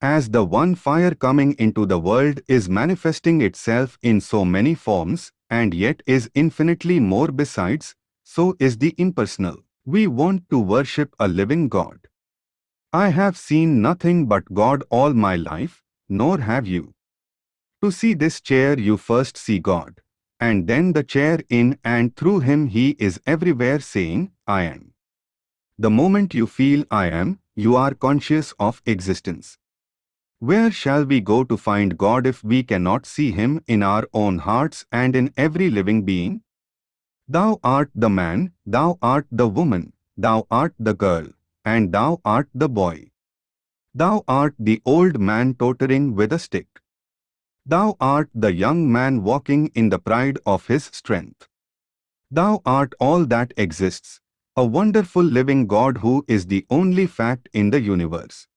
As the one fire coming into the world is manifesting itself in so many forms, and yet is infinitely more besides, so is the impersonal. We want to worship a living God. I have seen nothing but God all my life, nor have you. To see this chair you first see God, and then the chair in and through him he is everywhere saying, I am. The moment you feel I am, you are conscious of existence. Where shall we go to find God if we cannot see Him in our own hearts and in every living being? Thou art the man, thou art the woman, thou art the girl, and thou art the boy. Thou art the old man tottering with a stick. Thou art the young man walking in the pride of his strength. Thou art all that exists, a wonderful living God who is the only fact in the universe.